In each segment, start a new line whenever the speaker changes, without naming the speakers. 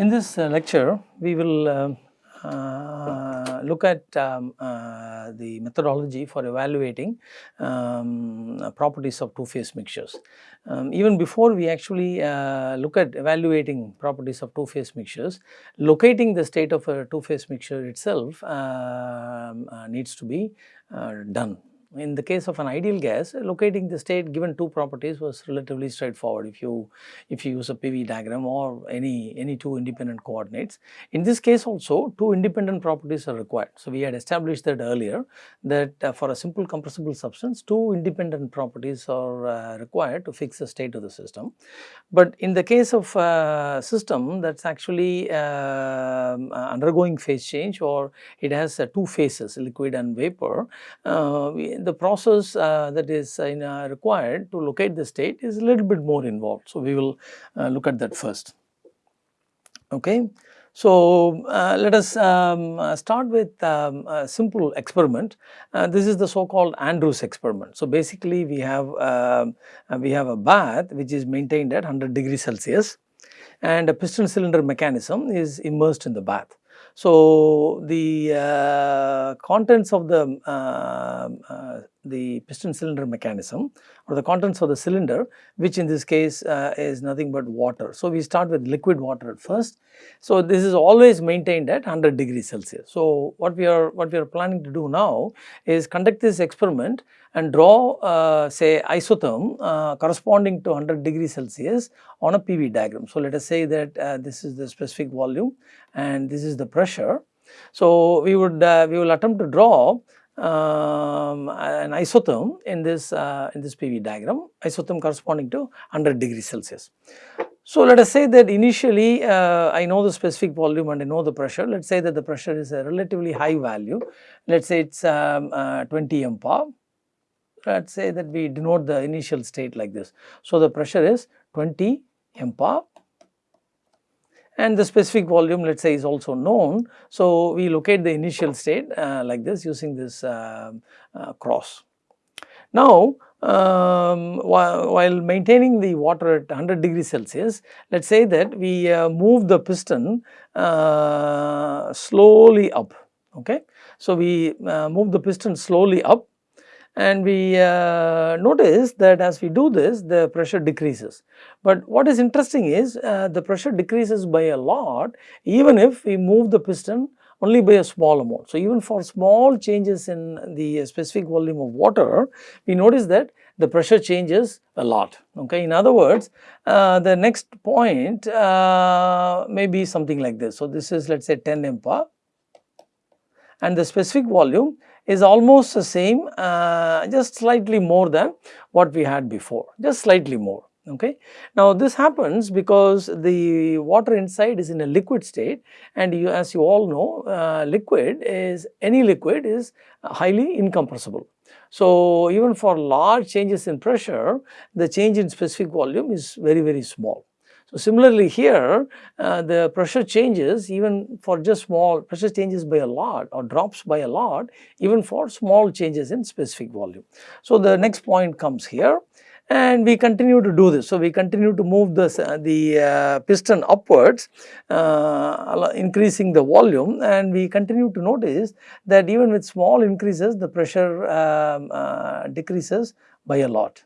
In this uh, lecture, we will uh, uh, look at um, uh, the methodology for evaluating um, properties of two-phase mixtures. Um, even before we actually uh, look at evaluating properties of two-phase mixtures, locating the state of a two-phase mixture itself um, uh, needs to be uh, done in the case of an ideal gas, locating the state given two properties was relatively straightforward if you if you use a PV diagram or any any two independent coordinates. In this case also two independent properties are required. So, we had established that earlier that uh, for a simple compressible substance two independent properties are uh, required to fix the state of the system. But in the case of a system that is actually uh, undergoing phase change or it has uh, two phases liquid and vapor, uh, the process uh, that is in, uh, required to locate the state is a little bit more involved. So, we will uh, look at that first. Okay. So, uh, let us um, uh, start with um, a simple experiment. Uh, this is the so called Andrews experiment. So, basically we have um, we have a bath which is maintained at 100 degrees Celsius and a piston cylinder mechanism is immersed in the bath. So, the uh, contents of the uh, uh, the piston cylinder mechanism or the contents of the cylinder which in this case is nothing but water. So, we start with liquid water at first. So, this is always maintained at 100 degrees Celsius. So, what we are what we are planning to do now is conduct this experiment and draw uh, say isotherm uh, corresponding to 100 degrees Celsius on a PV diagram. So, let us say that uh, this is the specific volume and this is the pressure. So, we would uh, we will attempt to draw um, an isotherm in this uh, in this PV diagram, isotherm corresponding to 100 degrees Celsius. So, let us say that initially uh, I know the specific volume and I know the pressure. Let us say that the pressure is a relatively high value. Let us say it is um, uh, 20 MPa. Let us say that we denote the initial state like this. So, the pressure is 20 MPa and the specific volume let us say is also known. So, we locate the initial state uh, like this using this uh, uh, cross. Now, um, while, maintaining the water at 100 degrees Celsius, let us say that we move the piston slowly up. Okay. So, we move the piston slowly up and we uh, notice that as we do this the pressure decreases. But what is interesting is uh, the pressure decreases by a lot even if we move the piston only by a small amount. So, even for small changes in the specific volume of water we notice that the pressure changes a lot. Okay. In other words, uh, the next point uh, may be something like this. So, this is let us say 10 MPa and the specific volume is almost the same uh, just slightly more than what we had before just slightly more okay. Now this happens because the water inside is in a liquid state and you as you all know uh, liquid is any liquid is highly incompressible. So even for large changes in pressure the change in specific volume is very very small. So, similarly here uh, the pressure changes even for just small pressure changes by a lot or drops by a lot even for small changes in specific volume. So, the next point comes here and we continue to do this. So, we continue to move the, uh, the uh, piston upwards uh, increasing the volume and we continue to notice that even with small increases the pressure um, uh, decreases by a lot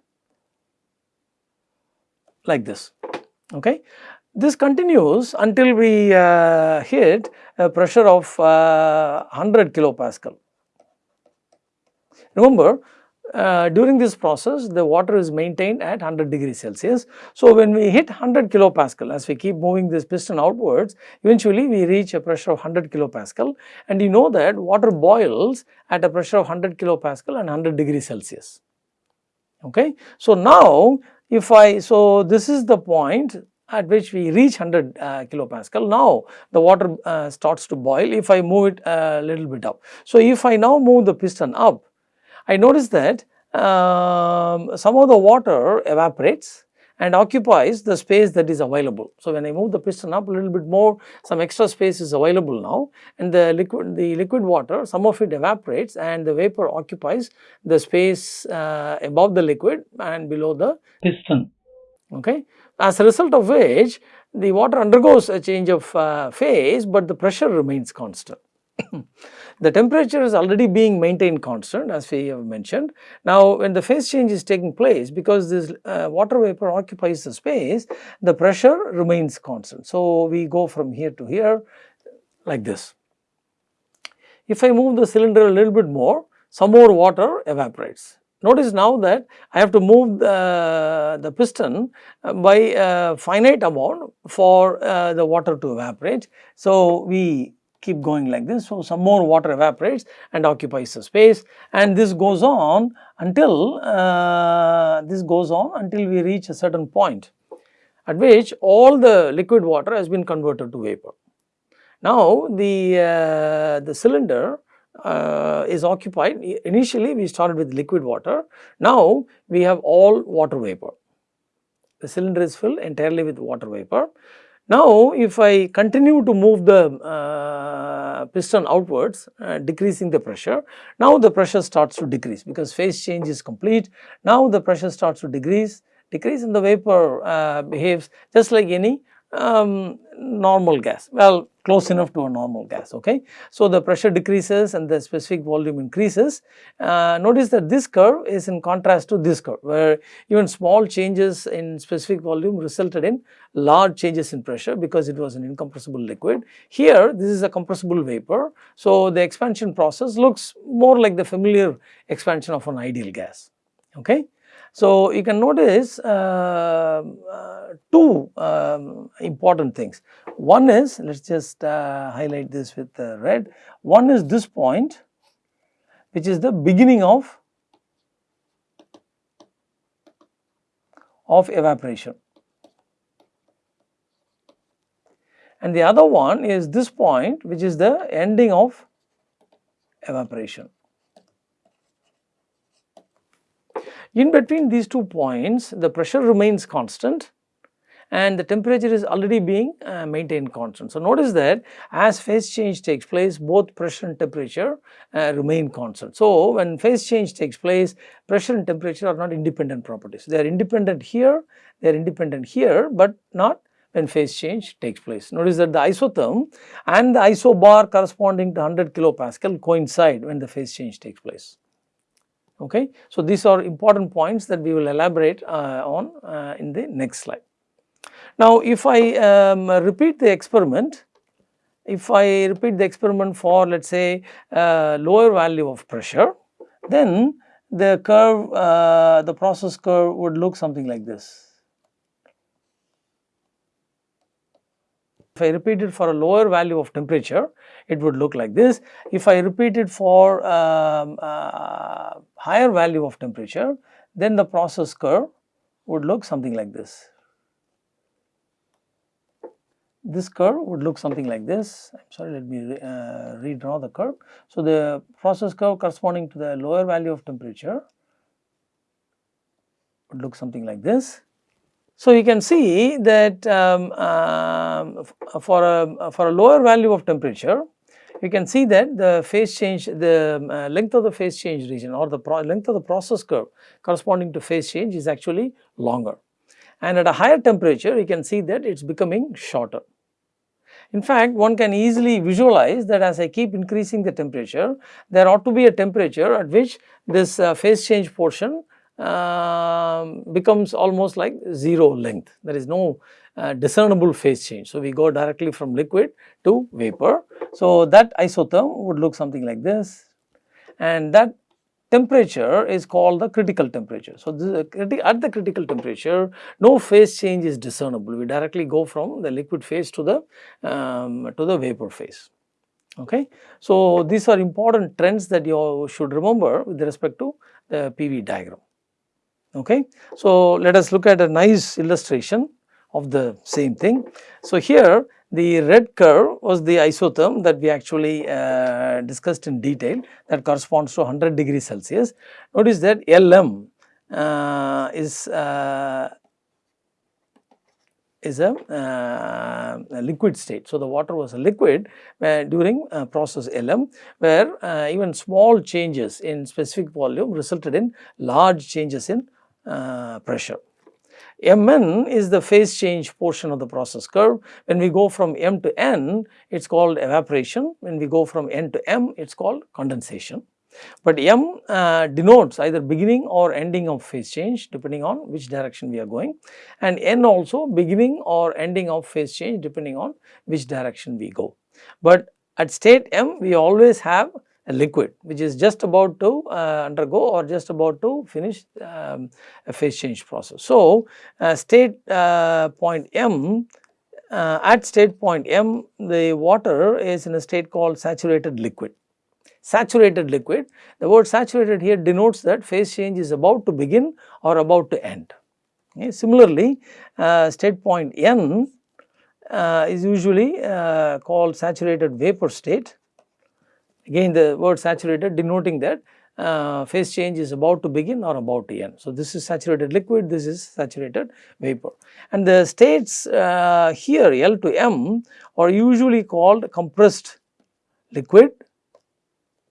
like this okay. This continues until we uh, hit a pressure of uh, 100 kilopascal. Remember uh, during this process the water is maintained at 100 degrees Celsius. So, when we hit 100 kilopascal as we keep moving this piston outwards eventually we reach a pressure of 100 kilopascal and you know that water boils at a pressure of 100 kilopascal and 100 degrees Celsius. Okay. So, now if I, so this is the point at which we reach 100 uh, kilopascal. Now, the water uh, starts to boil if I move it a little bit up. So, if I now move the piston up, I notice that um, some of the water evaporates and occupies the space that is available. So, when I move the piston up a little bit more some extra space is available now and the liquid the liquid water some of it evaporates and the vapor occupies the space uh, above the liquid and below the piston okay. As a result of which the water undergoes a change of uh, phase, but the pressure remains constant. the temperature is already being maintained constant as we have mentioned. Now when the phase change is taking place because this uh, water vapor occupies the space the pressure remains constant. So we go from here to here like this. If I move the cylinder a little bit more some more water evaporates. Notice now that I have to move the, the piston by a finite amount for uh, the water to evaporate. So we keep going like this. So, some more water evaporates and occupies the space and this goes on until uh, this goes on until we reach a certain point at which all the liquid water has been converted to vapor. Now, the, uh, the cylinder uh, is occupied initially we started with liquid water now we have all water vapor the cylinder is filled entirely with water vapor now, if I continue to move the uh, piston outwards uh, decreasing the pressure, now the pressure starts to decrease because phase change is complete. Now, the pressure starts to decrease, decrease and the vapor uh, behaves just like any um, normal gas. Well, close enough to a normal gas okay. So, the pressure decreases and the specific volume increases. Uh, notice that this curve is in contrast to this curve where even small changes in specific volume resulted in large changes in pressure because it was an incompressible liquid. Here this is a compressible vapor. So, the expansion process looks more like the familiar expansion of an ideal gas okay. So, you can notice uh, uh, two um, important things. One is let us just uh, highlight this with red. One is this point which is the beginning of of evaporation. And the other one is this point which is the ending of evaporation. In between these two points the pressure remains constant and the temperature is already being uh, maintained constant. So, notice that as phase change takes place both pressure and temperature uh, remain constant. So, when phase change takes place pressure and temperature are not independent properties. They are independent here, they are independent here, but not when phase change takes place. Notice that the isotherm and the isobar corresponding to 100 kilopascal coincide when the phase change takes place okay. So, these are important points that we will elaborate uh, on uh, in the next slide. Now, if I um, repeat the experiment, if I repeat the experiment for let us say uh, lower value of pressure, then the curve, uh, the process curve would look something like this. If I repeat it for a lower value of temperature, it would look like this. If I repeat it for um, uh, higher value of temperature, then the process curve would look something like this. This curve would look something like this. I am sorry, let me re, uh, redraw the curve. So, the process curve corresponding to the lower value of temperature would look something like this. So, you can see that um, uh, for, a, for a lower value of temperature, you can see that the phase change, the uh, length of the phase change region or the length of the process curve corresponding to phase change is actually longer. And at a higher temperature, you can see that it is becoming shorter. In fact, one can easily visualize that as I keep increasing the temperature, there ought to be a temperature at which this uh, phase change portion uh, becomes almost like 0 length. There is no uh, discernible phase change. So, we go directly from liquid to vapor. So, that isotherm would look something like this and that temperature is called the critical temperature. So, at the critical temperature no phase change is discernible we directly go from the liquid phase to the um, to the vapor phase. Okay. So, these are important trends that you should remember with respect to the PV diagram. Okay. So, let us look at a nice illustration of the same thing. So, here the red curve was the isotherm that we actually uh, discussed in detail that corresponds to 100 degrees Celsius. Notice that LM uh, is uh, is a, uh, a, liquid state. So, the water was a liquid uh, during uh, process LM where even small changes in specific volume resulted in large changes in uh, pressure. Mn is the phase change portion of the process curve. When we go from M to N, it is called evaporation. When we go from N to M, it is called condensation. But M uh, denotes either beginning or ending of phase change depending on which direction we are going and N also beginning or ending of phase change depending on which direction we go. But at state M we always have liquid which is just about to uh, undergo or just about to finish um, a phase change process. So, uh, state uh, point M uh, at state point M the water is in a state called saturated liquid. Saturated liquid the word saturated here denotes that phase change is about to begin or about to end. Okay. Similarly, uh, state point N uh, is usually called saturated vapor state Again the word saturated denoting that uh, phase change is about to begin or about to end. So, this is saturated liquid, this is saturated vapor. And the states uh, here L to M are usually called compressed liquid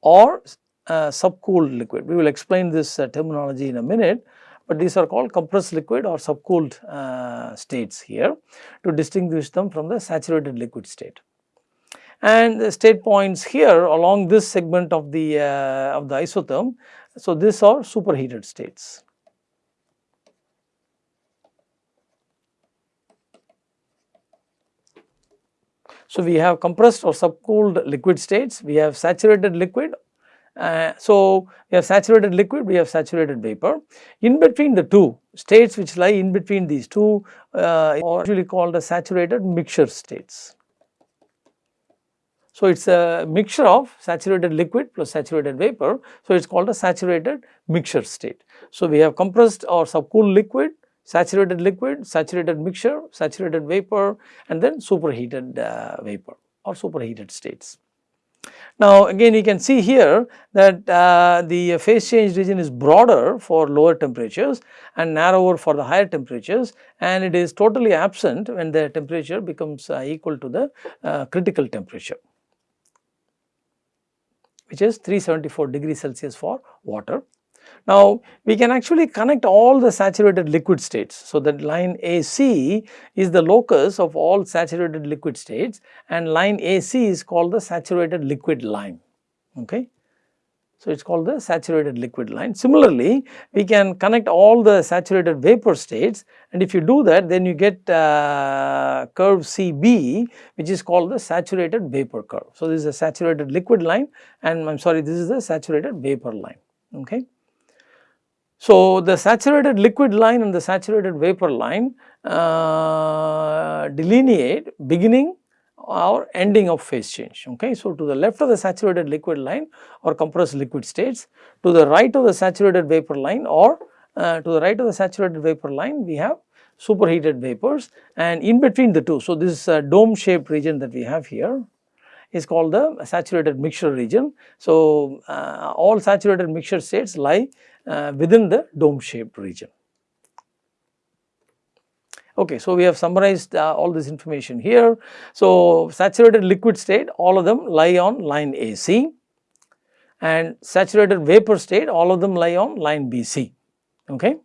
or uh, subcooled liquid. We will explain this uh, terminology in a minute, but these are called compressed liquid or subcooled uh, states here to distinguish them from the saturated liquid state and the state points here along this segment of the uh, of the isotherm. So, these are superheated states. So, we have compressed or subcooled liquid states, we have saturated liquid. Uh, so, we have saturated liquid, we have saturated vapor. In between the two states which lie in between these two uh, are usually called as saturated mixture states. So, it is a mixture of saturated liquid plus saturated vapor. So, it is called a saturated mixture state. So, we have compressed or subcooled liquid, saturated liquid, saturated mixture, saturated vapor and then superheated uh, vapor or superheated states. Now, again you can see here that uh, the phase change region is broader for lower temperatures and narrower for the higher temperatures and it is totally absent when the temperature becomes uh, equal to the uh, critical temperature which is 374 degrees Celsius for water. Now, we can actually connect all the saturated liquid states. So, that line AC is the locus of all saturated liquid states and line AC is called the saturated liquid line. Okay. So, it is called the saturated liquid line. Similarly, we can connect all the saturated vapor states and if you do that then you get uh, curve CB which is called the saturated vapor curve. So, this is a saturated liquid line and I am sorry this is the saturated vapor line. Okay. So, the saturated liquid line and the saturated vapor line uh, delineate beginning or ending of phase change. Okay. So, to the left of the saturated liquid line or compressed liquid states, to the right of the saturated vapor line or uh, to the right of the saturated vapor line we have superheated vapors and in between the two. So, this uh, dome shaped region that we have here is called the saturated mixture region. So, uh, all saturated mixture states lie uh, within the dome shaped region. Okay, so we have summarized uh, all this information here. So, saturated liquid state all of them lie on line AC and saturated vapor state all of them lie on line BC. Okay.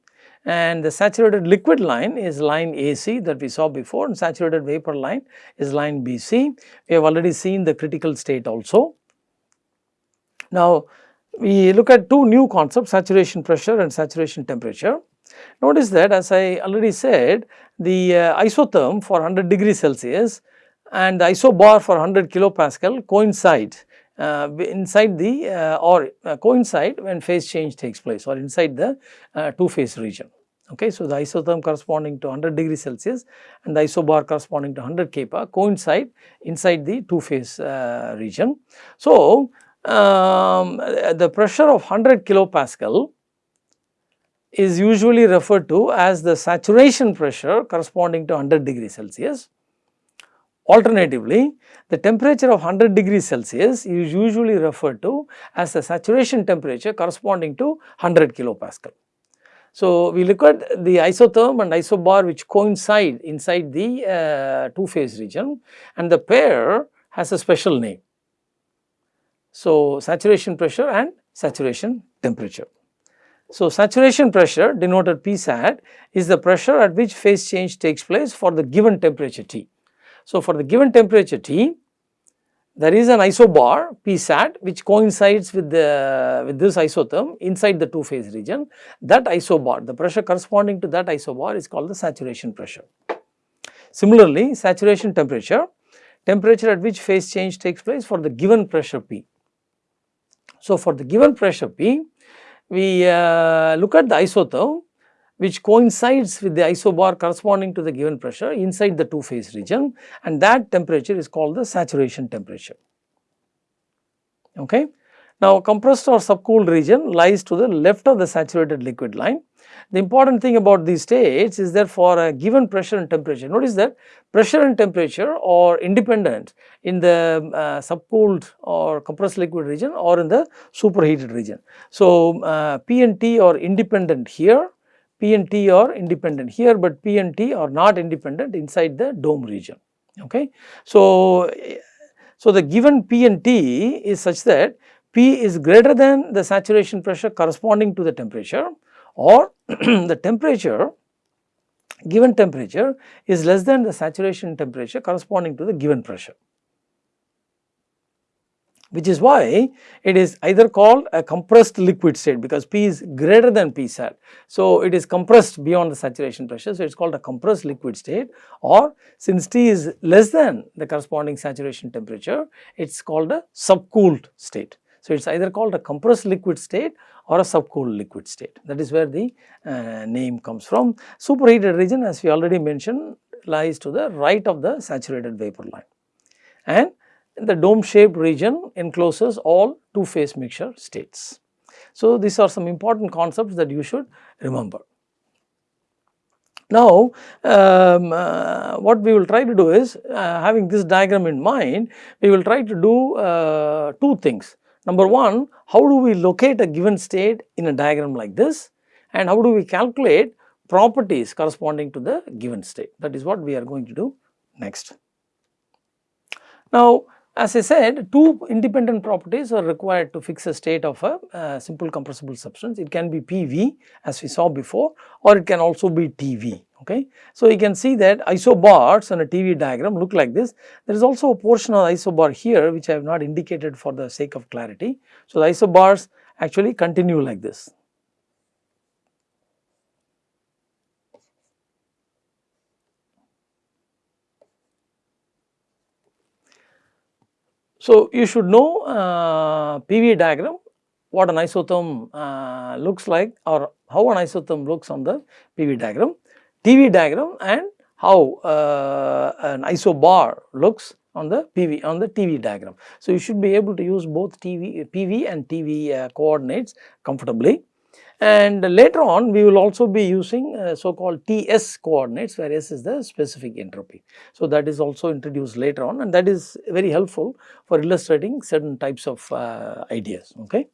And the saturated liquid line is line AC that we saw before and saturated vapor line is line BC. We have already seen the critical state also. Now, we look at two new concepts saturation pressure and saturation temperature. Notice that as I already said the uh, isotherm for 100 degree Celsius and the isobar for 100 kilopascal coincide uh, inside the uh, or uh, coincide when phase change takes place or inside the uh, two phase region. Okay, so the isotherm corresponding to 100 degree Celsius and the isobar corresponding to 100 kPa coincide inside the two phase uh, region. So, um, the pressure of 100 kilopascal is usually referred to as the saturation pressure corresponding to 100 degree Celsius. Alternatively, the temperature of 100 degree Celsius is usually referred to as the saturation temperature corresponding to 100 kilopascal. So, we look at the isotherm and isobar which coincide inside the uh, two phase region and the pair has a special name. So, saturation pressure and saturation temperature. So, saturation pressure denoted Psat is the pressure at which phase change takes place for the given temperature T. So, for the given temperature T, there is an isobar Psat which coincides with the with this isotherm inside the two phase region. That isobar, the pressure corresponding to that isobar is called the saturation pressure. Similarly, saturation temperature, temperature at which phase change takes place for the given pressure P. So, for the given pressure P, we uh, look at the isotherm which coincides with the isobar corresponding to the given pressure inside the two phase region and that temperature is called the saturation temperature. Okay. Now, compressed or subcooled region lies to the left of the saturated liquid line. The important thing about these states is that for a given pressure and temperature, notice that pressure and temperature are independent in the uh, subcooled or compressed liquid region or in the superheated region. So, uh, P and T are independent here P and T are independent here, but P and T are not independent inside the dome region. Okay. So, so the given P and T is such that P is greater than the saturation pressure corresponding to the temperature or the temperature given temperature is less than the saturation temperature corresponding to the given pressure which is why it is either called a compressed liquid state because P is greater than P Psat. So, it is compressed beyond the saturation pressure. So, it is called a compressed liquid state or since T is less than the corresponding saturation temperature, it is called a subcooled state. So, it is either called a compressed liquid state or a subcooled liquid state. That is where the uh, name comes from. Superheated region as we already mentioned lies to the right of the saturated vapor line. And the dome shaped region encloses all two phase mixture states. So, these are some important concepts that you should remember. Now, um, uh, what we will try to do is uh, having this diagram in mind, we will try to do uh, two things. Number one, how do we locate a given state in a diagram like this and how do we calculate properties corresponding to the given state that is what we are going to do next. Now, as I said, two independent properties are required to fix a state of a uh, simple compressible substance. It can be PV as we saw before or it can also be TV. Okay. So, you can see that isobars on a TV diagram look like this. There is also a portion of isobar here which I have not indicated for the sake of clarity. So, the isobars actually continue like this. So, you should know uh, PV diagram what an isotherm uh, looks like or how an isotherm looks on the PV diagram, TV diagram and how uh, an isobar looks on the PV on the TV diagram. So, you should be able to use both TV, PV and TV uh, coordinates comfortably and later on we will also be using uh, so called TS coordinates where S is the specific entropy. So, that is also introduced later on and that is very helpful for illustrating certain types of uh, ideas. Okay.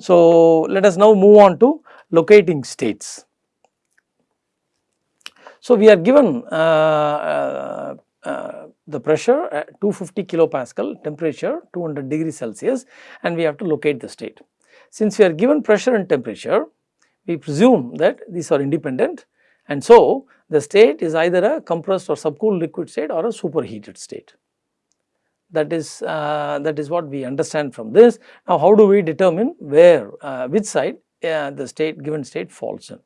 So, let us now move on to locating states. So, we are given uh, uh, uh the pressure at 250 kilopascal, temperature 200 degrees Celsius and we have to locate the state. Since we are given pressure and temperature, we presume that these are independent and so the state is either a compressed or subcooled liquid state or a superheated state. That is uh, that is what we understand from this. Now, how do we determine where uh, which side uh, the state given state falls in?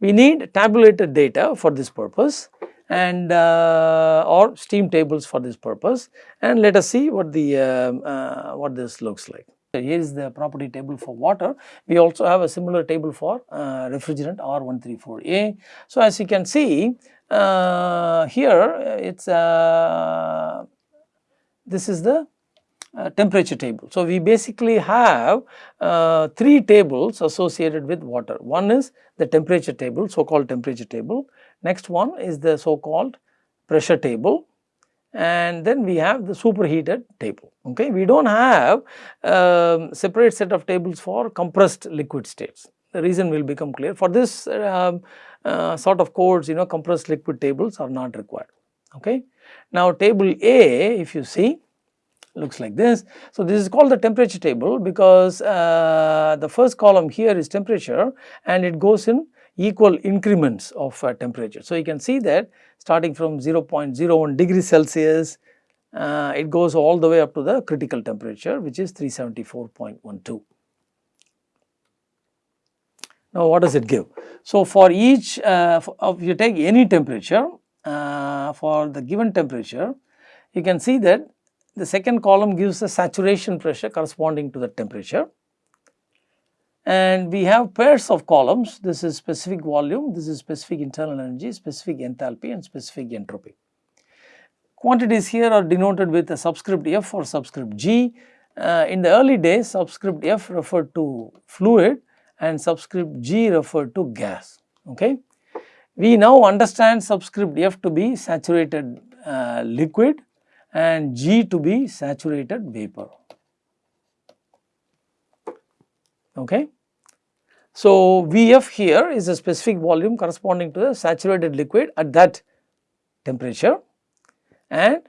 We need tabulated data for this purpose and uh, or steam tables for this purpose and let us see what the uh, uh, what this looks like. Here is the property table for water. We also have a similar table for uh, refrigerant R134A. So, as you can see uh, here it is uh, this is the uh, temperature table. So, we basically have uh, three tables associated with water. One is the temperature table so called temperature table. Next one is the so called pressure table and then we have the superheated table. Okay. We do not have um, separate set of tables for compressed liquid states. The reason will become clear. For this uh, uh, sort of codes, you know, compressed liquid tables are not required. Okay. Now, table A, if you see, looks like this. So, this is called the temperature table because uh, the first column here is temperature and it goes in equal increments of uh, temperature. So, you can see that starting from 0.01 degree Celsius, uh, it goes all the way up to the critical temperature which is 374.12. Now, what does it give? So, for each uh, for, if you take any temperature uh, for the given temperature, you can see that the second column gives the saturation pressure corresponding to the temperature and we have pairs of columns this is specific volume, this is specific internal energy, specific enthalpy and specific entropy. Quantities here are denoted with a subscript F or subscript G. Uh, in the early days subscript F referred to fluid and subscript G referred to gas. Okay. We now understand subscript F to be saturated uh, liquid and G to be saturated vapor. Okay. So, Vf here is a specific volume corresponding to the saturated liquid at that temperature and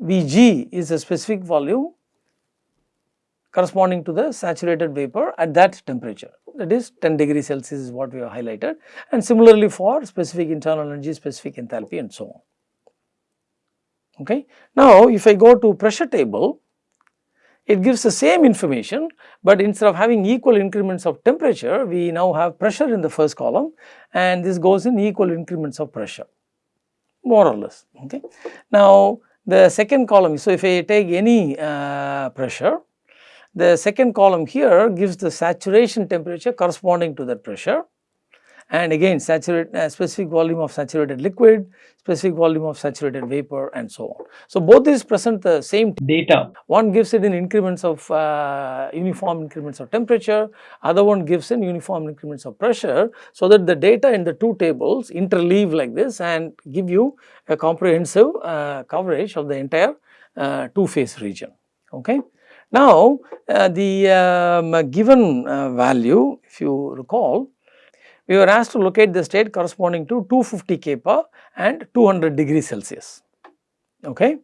Vg is a specific volume corresponding to the saturated vapor at that temperature that is 10 degree Celsius is what we have highlighted and similarly for specific internal energy, specific enthalpy and so on. Okay. Now, if I go to pressure table, it gives the same information, but instead of having equal increments of temperature, we now have pressure in the first column and this goes in equal increments of pressure more or less. Okay. Now, the second column, so if I take any uh, pressure, the second column here gives the saturation temperature corresponding to that pressure and again saturate uh, specific volume of saturated liquid, specific volume of saturated vapor and so on. So, both these present the same data. One gives it in increments of uh, uniform increments of temperature, other one gives in uniform increments of pressure. So, that the data in the two tables interleave like this and give you a comprehensive uh, coverage of the entire uh, two phase region. Okay. Now, uh, the um, given uh, value if you recall, we were asked to locate the state corresponding to 250 kPa and 200 degrees Celsius. Okay.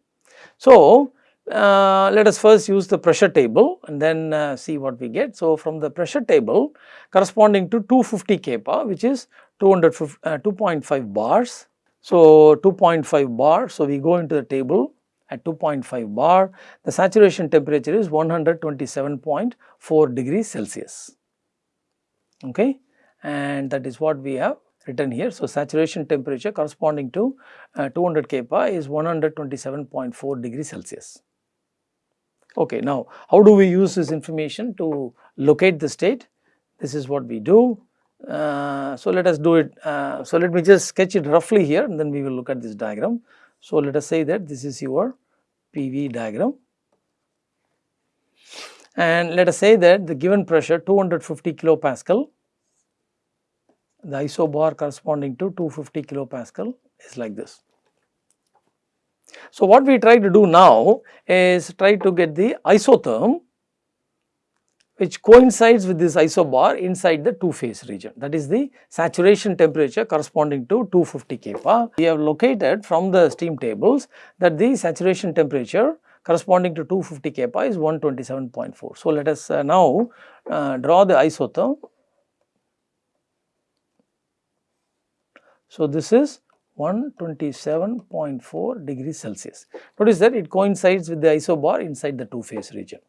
So, uh, let us first use the pressure table and then uh, see what we get. So, from the pressure table corresponding to 250 kPa which is 2.5 uh, bars. So, 2.5 bar. So, we go into the table at 2.5 bar, the saturation temperature is 127.4 degrees Celsius. Okay. And that is what we have written here. So, saturation temperature corresponding to uh, 200 kPa is 127.4 degrees Celsius. Okay, now how do we use this information to locate the state? This is what we do. Uh, so, let us do it. Uh, so, let me just sketch it roughly here and then we will look at this diagram. So, let us say that this is your PV diagram and let us say that the given pressure 250 kilopascal, the isobar corresponding to 250 kilopascal is like this. So, what we try to do now is try to get the isotherm which coincides with this isobar inside the two phase region that is the saturation temperature corresponding to 250 kPa. We have located from the steam tables that the saturation temperature corresponding to 250 kPa is 127.4. So, let us uh, now uh, draw the isotherm. So, this is 127.4 degrees Celsius. Notice that it coincides with the isobar inside the two phase region.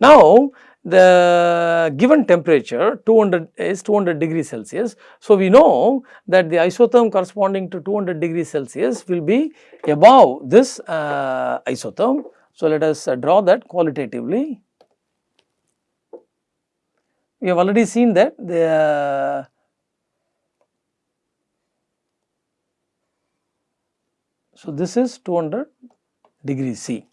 Now, the given temperature 200 is 200 degrees Celsius. So, we know that the isotherm corresponding to 200 degrees Celsius will be above this uh, isotherm. So, let us uh, draw that qualitatively. We have already seen that the So, this is 200 degrees C.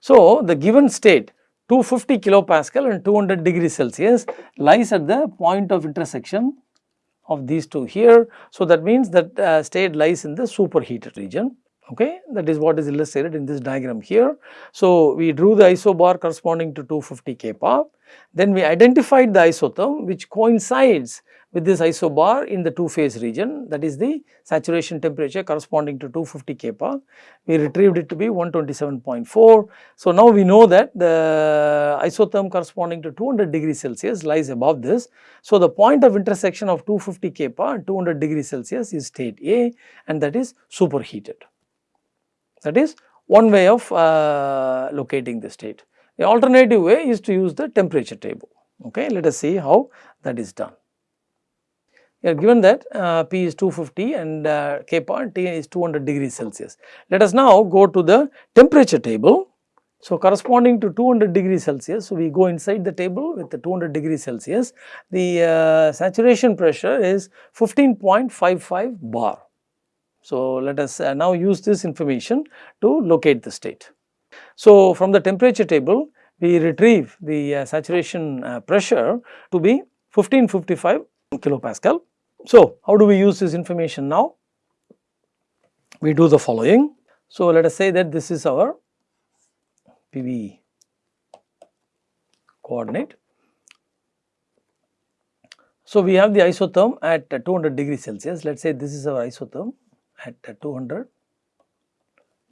So, the given state 250 kilopascal and 200 degrees Celsius lies at the point of intersection of these two here. So, that means that uh, state lies in the superheated region. okay that is what is illustrated in this diagram here. So, we drew the isobar corresponding to 250 kPa then we identified the isotherm which coincides with this isobar in the two phase region that is the saturation temperature corresponding to 250 kPa. We retrieved it to be 127.4. So, now we know that the isotherm corresponding to 200 degrees Celsius lies above this. So, the point of intersection of 250 kPa and 200 degrees Celsius is state A and that is superheated. That is one way of uh, locating the state. The alternative way is to use the temperature table. Okay, let us see how that is done. We are given that uh, P is 250 and uh, K part T is 200 degrees Celsius. Let us now go to the temperature table. So, corresponding to 200 degrees Celsius, so we go inside the table with the 200 degrees Celsius, the uh, saturation pressure is 15.55 bar. So, let us uh, now use this information to locate the state. So, from the temperature table we retrieve the uh, saturation uh, pressure to be 1555 kilopascal. So, how do we use this information now? We do the following. So, let us say that this is our PV coordinate. So, we have the isotherm at 200 degrees Celsius. Let us say this is our isotherm at 200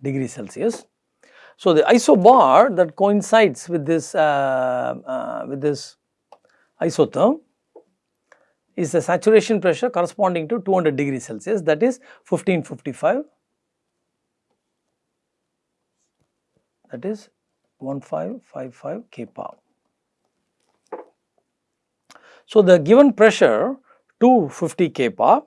degrees Celsius. So, the isobar that coincides with this uh, uh, with this isotherm is the saturation pressure corresponding to 200 degrees Celsius that is 1555 that is 1555 kPa. So, the given pressure 250 kPa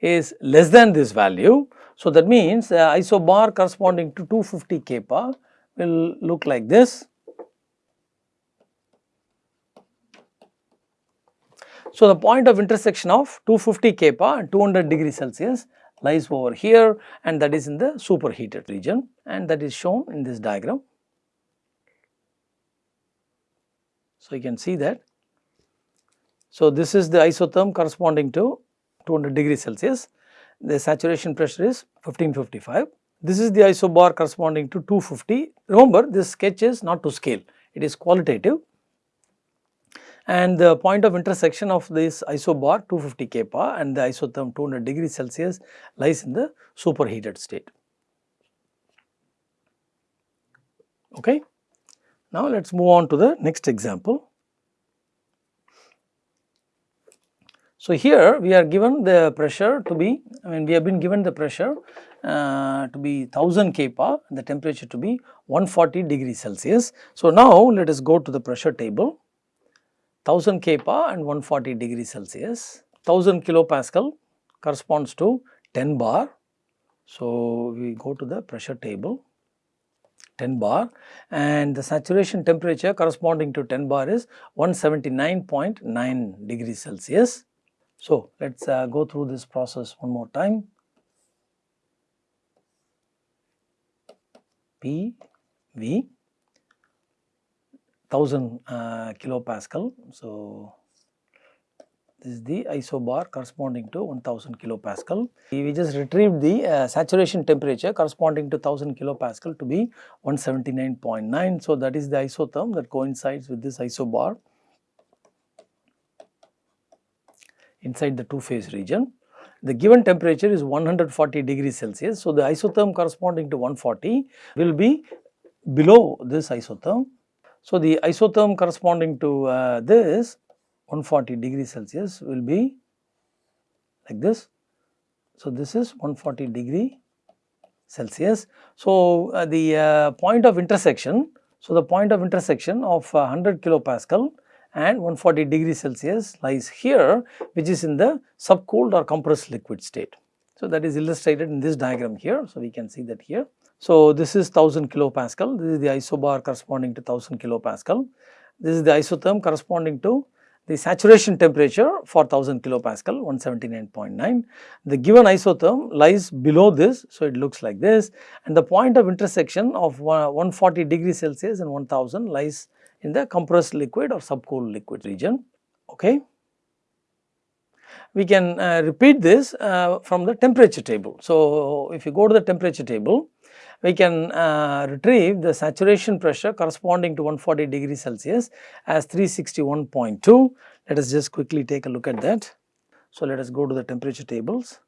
is less than this value so, that means uh, isobar corresponding to 250 kPa will look like this. So, the point of intersection of 250 kPa and 200 degree Celsius lies over here and that is in the superheated region and that is shown in this diagram. So, you can see that. So, this is the isotherm corresponding to 200 degree Celsius the saturation pressure is 1555. This is the isobar corresponding to 250. Remember this sketch is not to scale, it is qualitative and the point of intersection of this isobar 250 kPa and the isotherm 200 degrees Celsius lies in the superheated state. Okay. Now, let us move on to the next example. So, here we are given the pressure to be, I mean we have been given the pressure uh, to be 1000 kPa, and the temperature to be 140 degrees Celsius. So, now let us go to the pressure table, 1000 kPa and 140 degrees Celsius, 1000 kilopascal corresponds to 10 bar. So, we go to the pressure table 10 bar and the saturation temperature corresponding to 10 bar is 179.9 degrees Celsius. So, let us uh, go through this process one more time. P V 1000 uh, kilopascal. So, this is the isobar corresponding to 1000 kilopascal. We just retrieved the uh, saturation temperature corresponding to 1000 kilopascal to be 179.9. So, that is the isotherm that coincides with this isobar. inside the two phase region. The given temperature is 140 degrees Celsius. So, the isotherm corresponding to 140 will be below this isotherm. So, the isotherm corresponding to uh, this 140 degrees Celsius will be like this. So, this is 140 degree Celsius. So, uh, the uh, point of intersection, so the point of intersection of 100 uh, kilopascal and 140 degree Celsius lies here which is in the subcooled or compressed liquid state. So, that is illustrated in this diagram here. So, we can see that here. So, this is 1000 kilopascal, this is the isobar corresponding to 1000 kilopascal. This is the isotherm corresponding to the saturation temperature for 1000 kilopascal 179.9. The given isotherm lies below this, so it looks like this and the point of intersection of 140 degrees Celsius and 1000 lies in the compressed liquid or subcooled liquid region. Okay. we can uh, repeat this uh, from the temperature table. So, if you go to the temperature table, we can uh, retrieve the saturation pressure corresponding to 140 degrees Celsius as 361.2. Let us just quickly take a look at that. So, let us go to the temperature tables.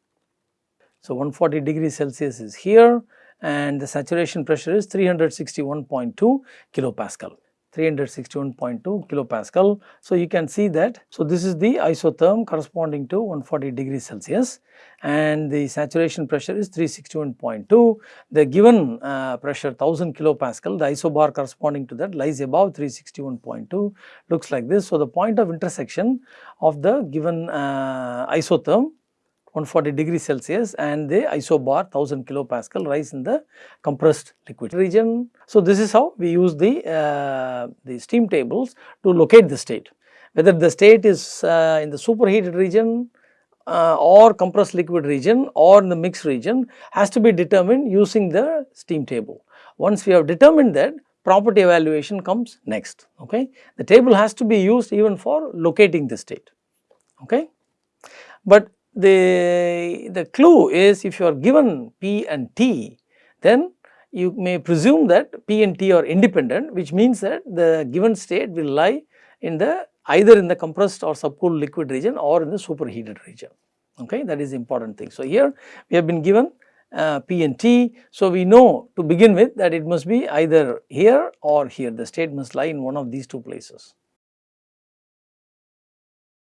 So, 140 degrees Celsius is here and the saturation pressure is 361.2 kilopascal. 361.2 kilopascal. So, you can see that. So, this is the isotherm corresponding to 140 degrees Celsius and the saturation pressure is 361.2. The given uh, pressure 1000 kilopascal, the isobar corresponding to that lies above 361.2 looks like this. So, the point of intersection of the given uh, isotherm 140 degrees Celsius and the isobar 1000 kilopascal rise in the compressed liquid region. So, this is how we use the, uh, the steam tables to locate the state whether the state is uh, in the superheated region uh, or compressed liquid region or in the mixed region has to be determined using the steam table. Once we have determined that property evaluation comes next okay. The table has to be used even for locating the state okay. But the, the clue is if you are given P and T then you may presume that P and T are independent which means that the given state will lie in the either in the compressed or subcooled liquid region or in the superheated region okay that is the important thing. So, here we have been given uh, P and T. So, we know to begin with that it must be either here or here the state must lie in one of these two places.